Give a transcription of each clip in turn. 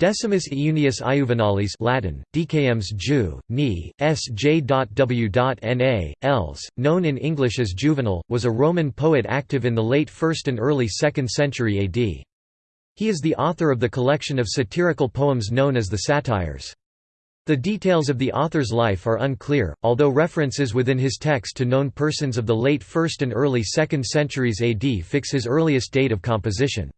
Decimus Iunius Iuvenalis Latin, Decaems Ju, Ni, S.J.W.N.A., Els, known in English as Juvenal, was a Roman poet active in the late 1st and early 2nd century AD. He is the author of the collection of satirical poems known as the Satires. The details of the author's life are unclear, although references within his text to known persons of the late 1st and early 2nd centuries AD fix his earliest date of composition.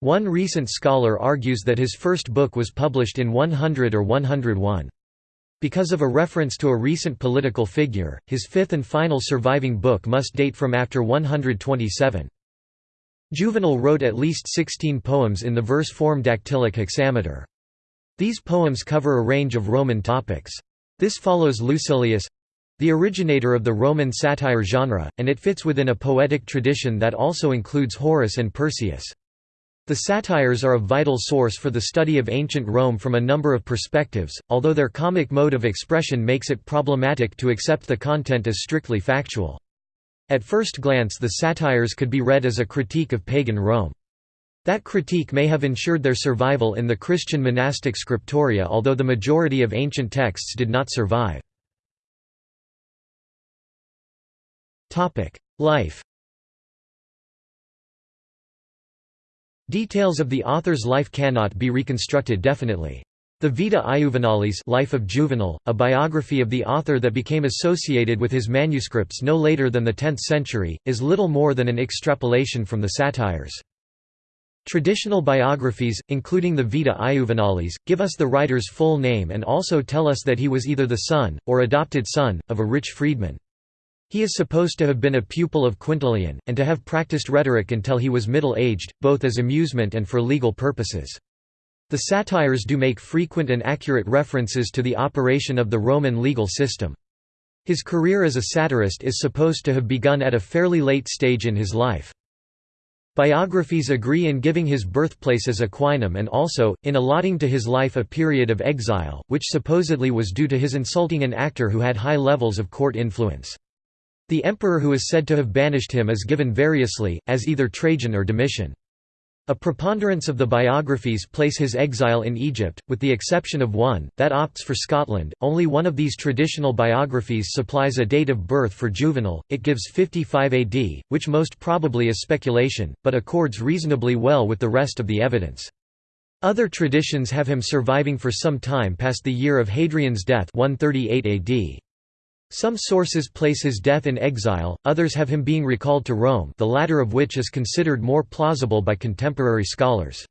One recent scholar argues that his first book was published in 100 or 101. Because of a reference to a recent political figure, his fifth and final surviving book must date from after 127. Juvenal wrote at least 16 poems in the verse form dactylic hexameter. These poems cover a range of Roman topics. This follows Lucilius—the originator of the Roman satire genre, and it fits within a poetic tradition that also includes Horace and Persius. The satires are a vital source for the study of ancient Rome from a number of perspectives, although their comic mode of expression makes it problematic to accept the content as strictly factual. At first glance the satires could be read as a critique of pagan Rome. That critique may have ensured their survival in the Christian monastic scriptoria although the majority of ancient texts did not survive. Life Details of the author's life cannot be reconstructed definitely. The Vita Iuvenalis Life of Juvenal, a biography of the author that became associated with his manuscripts no later than the 10th century, is little more than an extrapolation from the satires. Traditional biographies, including the Vita Iuvenalis, give us the writer's full name and also tell us that he was either the son, or adopted son, of a rich freedman. He is supposed to have been a pupil of Quintilian, and to have practiced rhetoric until he was middle-aged, both as amusement and for legal purposes. The satires do make frequent and accurate references to the operation of the Roman legal system. His career as a satirist is supposed to have begun at a fairly late stage in his life. Biographies agree in giving his birthplace as Aquinum and also, in allotting to his life a period of exile, which supposedly was due to his insulting an actor who had high levels of court influence. The emperor who is said to have banished him is given variously, as either Trajan or Domitian. A preponderance of the biographies place his exile in Egypt, with the exception of one, that opts for Scotland. Only one of these traditional biographies supplies a date of birth for Juvenal, it gives 55 AD, which most probably is speculation, but accords reasonably well with the rest of the evidence. Other traditions have him surviving for some time past the year of Hadrian's death 138 AD. Some sources place his death in exile, others have him being recalled to Rome the latter of which is considered more plausible by contemporary scholars.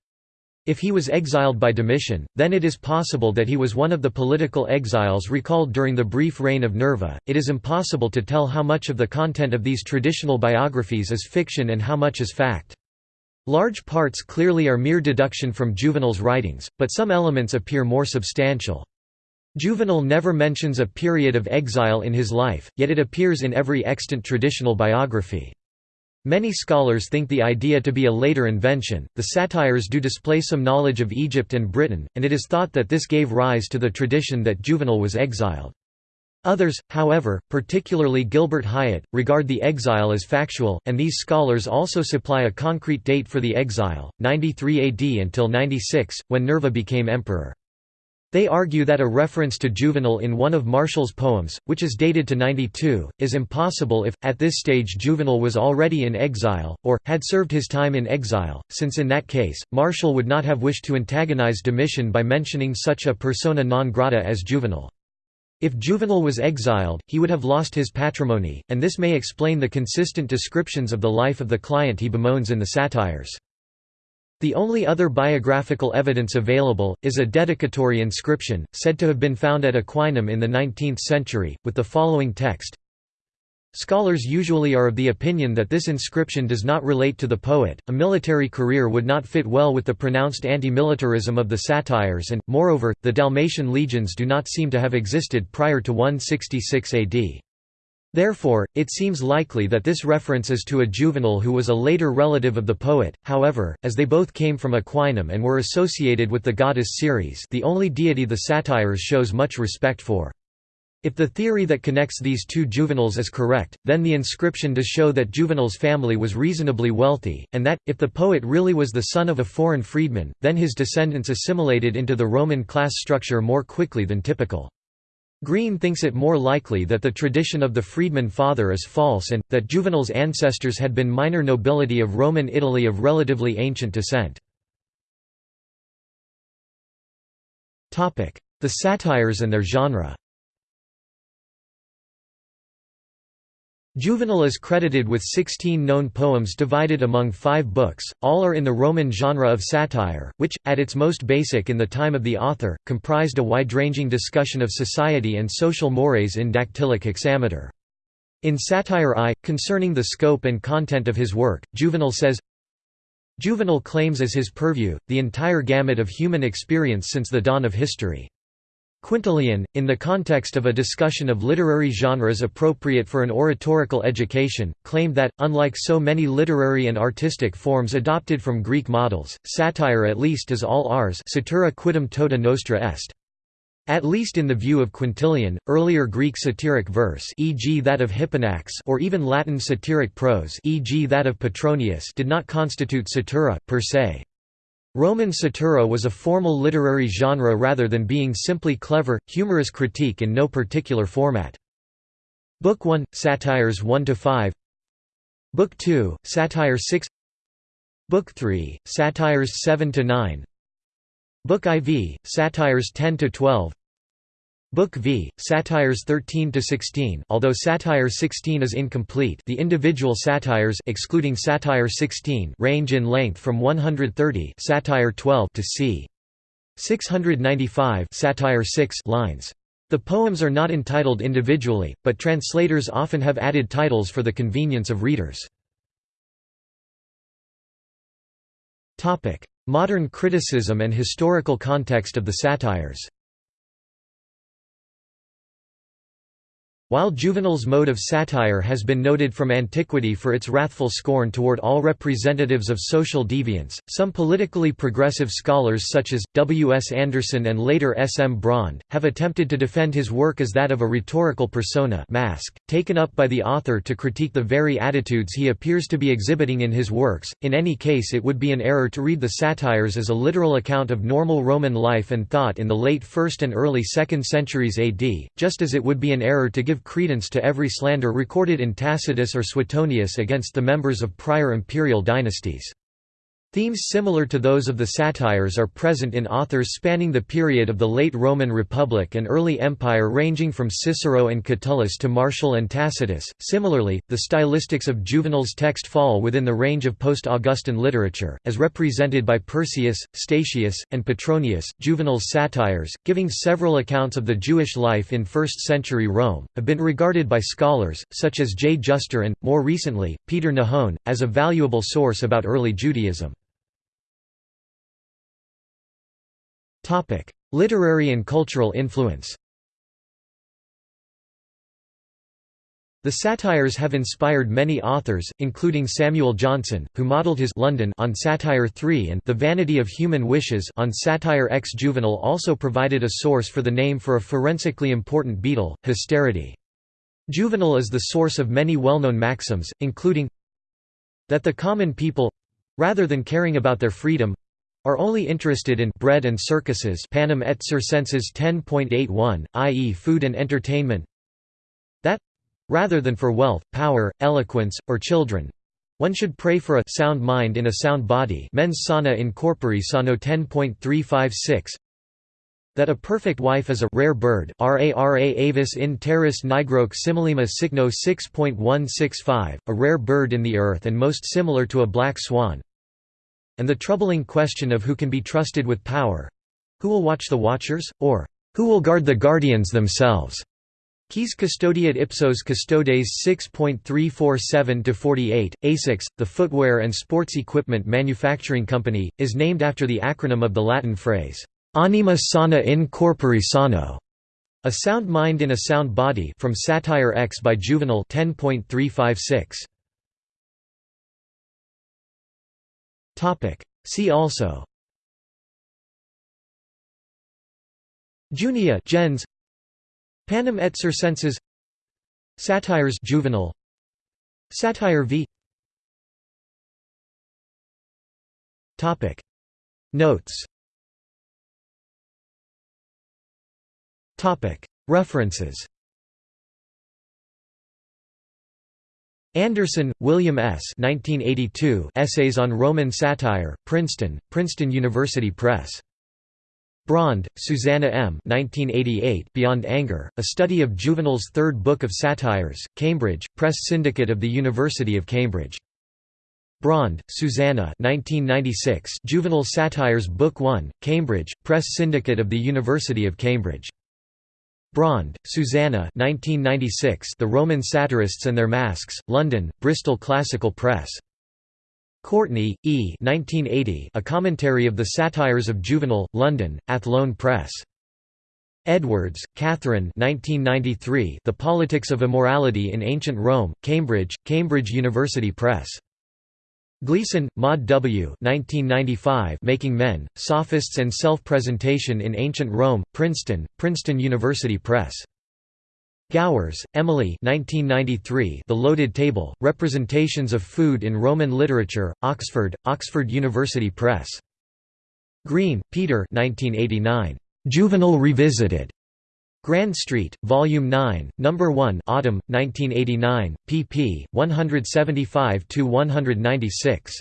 If he was exiled by Domitian, then it is possible that he was one of the political exiles recalled during the brief reign of Nerva. It is impossible to tell how much of the content of these traditional biographies is fiction and how much is fact. Large parts clearly are mere deduction from Juvenal's writings, but some elements appear more substantial. Juvenal never mentions a period of exile in his life, yet it appears in every extant traditional biography. Many scholars think the idea to be a later invention. The satires do display some knowledge of Egypt and Britain, and it is thought that this gave rise to the tradition that Juvenal was exiled. Others, however, particularly Gilbert Highet, regard the exile as factual, and these scholars also supply a concrete date for the exile, 93 AD until 96, when Nerva became emperor. They argue that a reference to Juvenal in one of Martial's poems, which is dated to 92, is impossible if, at this stage Juvenal was already in exile, or, had served his time in exile, since in that case, Martial would not have wished to antagonize Domitian by mentioning such a persona non grata as Juvenal. If Juvenal was exiled, he would have lost his patrimony, and this may explain the consistent descriptions of the life of the client he bemoans in the satires. The only other biographical evidence available, is a dedicatory inscription, said to have been found at Aquinum in the 19th century, with the following text Scholars usually are of the opinion that this inscription does not relate to the poet, a military career would not fit well with the pronounced anti-militarism of the satires and, moreover, the Dalmatian legions do not seem to have existed prior to 166 AD. Therefore, it seems likely that this reference is to a Juvenal who was a later relative of the poet, however, as they both came from Aquinum and were associated with the goddess Ceres the only deity the satires shows much respect for. If the theory that connects these two Juvenals is correct, then the inscription does show that Juvenal's family was reasonably wealthy, and that, if the poet really was the son of a foreign freedman, then his descendants assimilated into the Roman class structure more quickly than typical. Green thinks it more likely that the tradition of the freedman father is false and, that Juvenal's ancestors had been minor nobility of Roman Italy of relatively ancient descent. The satires and their genre Juvenal is credited with 16 known poems divided among five books, all are in the Roman genre of satire, which, at its most basic in the time of the author, comprised a wide-ranging discussion of society and social mores in dactylic hexameter. In Satire I, concerning the scope and content of his work, Juvenal says, Juvenal claims as his purview, the entire gamut of human experience since the dawn of history. Quintilian, in the context of a discussion of literary genres appropriate for an oratorical education, claimed that, unlike so many literary and artistic forms adopted from Greek models, satire at least is all ars satura quidem tota nostra est. At least in the view of Quintilian, earlier Greek satiric verse e.g. that of Hipponax or even Latin satiric prose e.g. that of Petronius did not constitute satura, per se. Roman satura was a formal literary genre rather than being simply clever, humorous critique in no particular format. Book 1, Satires 1–5 Book 2, Satire 6 Book 3, Satires 7–9 Book IV, Satires 10–12 Book V, Satires 13 to 16. Although Satire 16 is incomplete, the individual satires excluding Satire 16 range in length from 130 Satire 12 to c. 695 Satire 6 lines. The poems are not entitled individually, but translators often have added titles for the convenience of readers. Modern criticism and historical context of the satires. While Juvenal's mode of satire has been noted from antiquity for its wrathful scorn toward all representatives of social deviance, some politically progressive scholars such as, W. S. Anderson and later S. M. Braund, have attempted to defend his work as that of a rhetorical persona mask, taken up by the author to critique the very attitudes he appears to be exhibiting in his works. In any case it would be an error to read the satires as a literal account of normal Roman life and thought in the late 1st and early 2nd centuries AD, just as it would be an error to give give credence to every slander recorded in Tacitus or Suetonius against the members of prior imperial dynasties. Themes similar to those of the satires are present in authors spanning the period of the late Roman Republic and early Empire ranging from Cicero and Catullus to Martial and Tacitus. Similarly, the stylistics of Juvenal's text fall within the range of post-Augustan literature, as represented by Persius, Statius, and Petronius. Juvenal's satires, giving several accounts of the Jewish life in 1st-century Rome, have been regarded by scholars, such as J. Juster and, more recently, Peter Nahon, as a valuable source about early Judaism. Literary and cultural influence The satires have inspired many authors, including Samuel Johnson, who modeled his London on Satire 3 and The Vanity of Human Wishes on Satire X. Juvenal also provided a source for the name for a forensically important beetle, Hysterity. Juvenal is the source of many well-known maxims, including that the common people—rather than caring about their freedom, are only interested in bread and circuses Panem et Circenses 10.81, i.e. food and entertainment that rather than for wealth, power, eloquence, or children one should pray for a sound mind in a sound body mens sana in corpore sano 10.356 that a perfect wife is a rare bird rara avis in terris nigroque similima cygno 6.165, a rare bird in the earth and most similar to a black swan and the troubling question of who can be trusted with power who will watch the watchers, or who will guard the guardians themselves? Quis custodiet ipsos custodes 6.347-48, ASICS, the footwear and sports equipment manufacturing company, is named after the acronym of the Latin phrase, anima sana in corpore sano, a sound mind in a sound body from Satire X by Juvenal 10.356. Topic. See also. Junia gens. Panem et Circenses Satires Juvenal. Satire v. Topic. Notes. Topic. References Anderson, William S. 1982 Essays on Roman Satire, Princeton, Princeton University Press. Braund, Susanna M. 1988 Beyond Anger, A Study of Juvenal's Third Book of Satires, Cambridge, Press Syndicate of the University of Cambridge. Braund, Susanna 1996 Juvenal Satires Book 1, Cambridge, Press Syndicate of the University of Cambridge. Braund, Susanna 1996 The Roman Satirists and Their Masks, London, Bristol Classical Press. Courtney, E. 1980, A Commentary of the Satires of Juvenal, London, Athlone Press. Edwards, Catherine 1993, The Politics of Immorality in Ancient Rome, Cambridge, Cambridge University Press. Gleason, Maud W. 1995, Making Men, Sophists and Self-Presentation in Ancient Rome, Princeton, Princeton University Press. Gowers, Emily 1993, The Loaded Table, Representations of Food in Roman Literature, Oxford, Oxford University Press. Green, Peter 1989, "'Juvenal Revisited' Grand Street, Volume 9, Number 1 Autumn, 1989, pp. 175–196.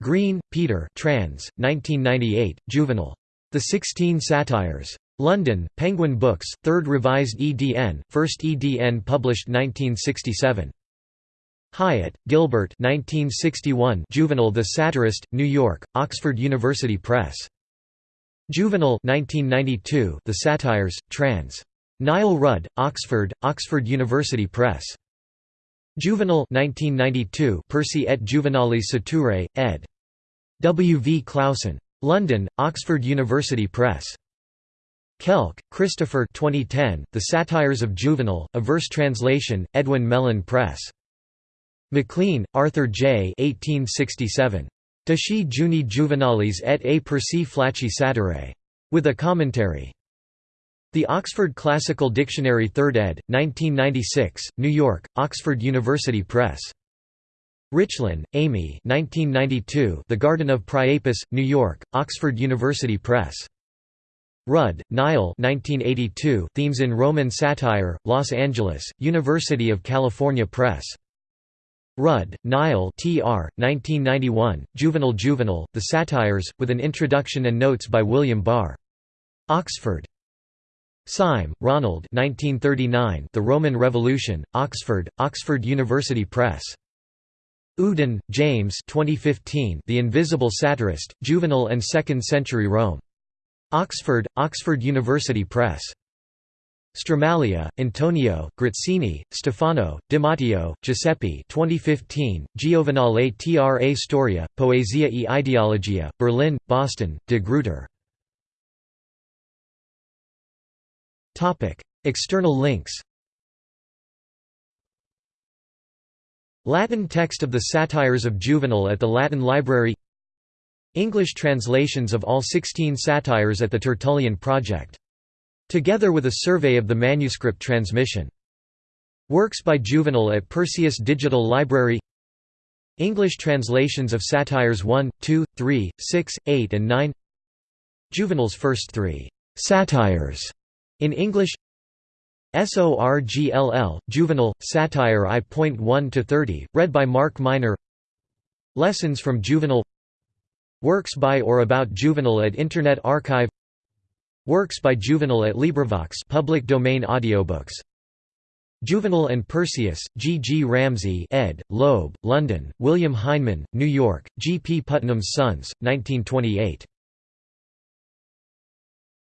Green, Peter trans, 1998, Juvenal. The Sixteen Satires. London, Penguin Books, 3rd Revised EDN, 1st EDN published 1967. Highet, Gilbert 1961 Juvenal the Satirist, New York, Oxford University Press. Juvenal 1992 The Satires, trans. Niall Rudd, Oxford, Oxford University Press. Juvenal 1992 Persi et Juvenalis Saturae, ed. W. V. Clausen. London, Oxford University Press. Kelk, Christopher 2010, The Satires of Juvenal, a verse translation, Edwin Mellen Press. Maclean, Arthur J. 1867. Desci Juni Juvenalis et a Persi Flacci Satirae. With a commentary. The Oxford Classical Dictionary 3rd ed., 1996, New York, Oxford University Press. Richlin, Amy 1992, The Garden of Priapus, New York, Oxford University Press. Rudd, Niall 1982, Themes in Roman Satire, Los Angeles, University of California Press. Rudd, Niall Tr. 1991, Juvenal Juvenal, The Satires, with an introduction and notes by William Barr. Oxford. Syme, Ronald 1939, The Roman Revolution, Oxford, Oxford University Press. Uden, James 2015, The Invisible Satirist, Juvenal and Second-Century Rome. Oxford, Oxford University Press. Stramaglia, Antonio, Grazzini, Stefano, Di Matteo, Giuseppe 2015, Giovenale tra Storia, Poesia e Ideologia, Berlin, Boston, De Gruyter. External links Latin text of the Satires of Juvenal at the Latin Library English translations of all 16 satires at the Tertullian Project. Together with a survey of the manuscript transmission. Works by Juvenal at Perseus Digital Library. English translations of satires 1, 2, 3, 6, 8 and 9 Juvenal's first three «satires» in English. SORGLL, Juvenal, Satire I.1–30, read by Mark Miner. Lessons from Juvenal. Works by or about Juvenal at Internet Archive Works by Juvenal at LibriVox public domain audiobooks Juvenal and Persius, G. G. Ramsay ed., Loeb, London, William Heinemann, New York, G. P. Putnam's Sons, 1928.